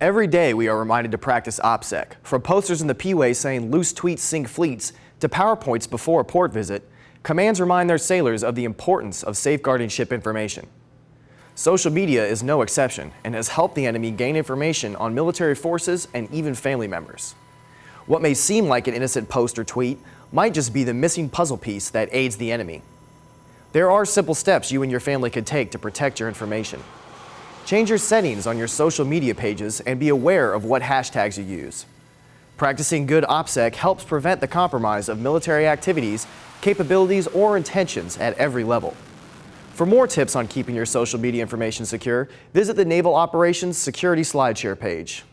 Every day we are reminded to practice OPSEC, from posters in the P-way saying loose tweets sink fleets to PowerPoints before a port visit, commands remind their sailors of the importance of safeguarding ship information. Social media is no exception and has helped the enemy gain information on military forces and even family members. What may seem like an innocent post or tweet might just be the missing puzzle piece that aids the enemy. There are simple steps you and your family could take to protect your information. Change your settings on your social media pages and be aware of what hashtags you use. Practicing good OPSEC helps prevent the compromise of military activities, capabilities, or intentions at every level. For more tips on keeping your social media information secure, visit the Naval Operations Security SlideShare page.